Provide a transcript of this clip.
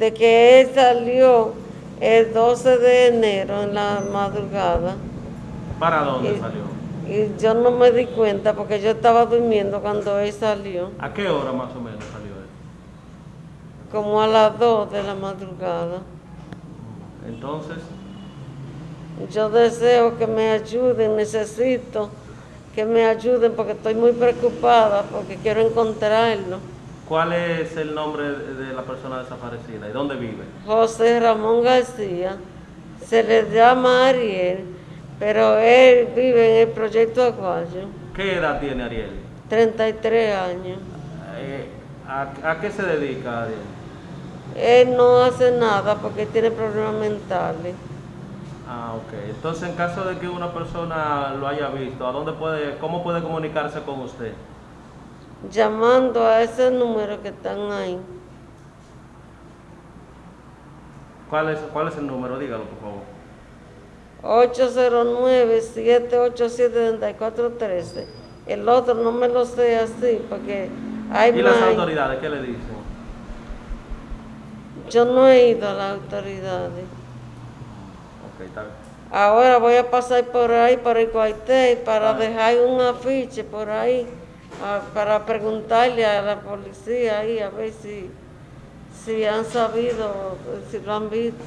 de que él salió el 12 de enero en la madrugada ¿Para dónde Y- salió? y yo no me di cuenta porque yo estaba durmiendo cuando él salió, ¿A qué hora más o menos salió él? como a las 2 de la madrugada. Entonces, Yo deseo que me ayuden, necesito que me ayuden porque estoy muy preocupada porque quiero encontrarlo. ¿Cuál es el nombre de la persona desaparecida y dónde vive? José Ramón García, se le llama Ariel, pero él vive en el proyecto Aguayo, ¿Qué edad tiene Ariel? 33 años. Eh, ¿a, a qué se dedica Ariel? Él no hace nada porque tiene problemas mentales. Ah, ok. Entonces, en caso de que una persona lo haya visto, ¿a dónde puede, cómo puede comunicarse con usted? Llamando a ese número que están ahí. ¿Cuál es, cuál es el número? Dígalo, por favor. 809-787-3413. El otro no me lo sé así porque hay ¿Y las autoridades qué le dicen? Yo no he ido a las autoridades. Ok, está bien. Ahora voy a pasar por ahí, por el cuartel, para Ah. dejar un afiche por ahí, para preguntarle a la policía ahí, a ver si, si han sabido, si lo han visto.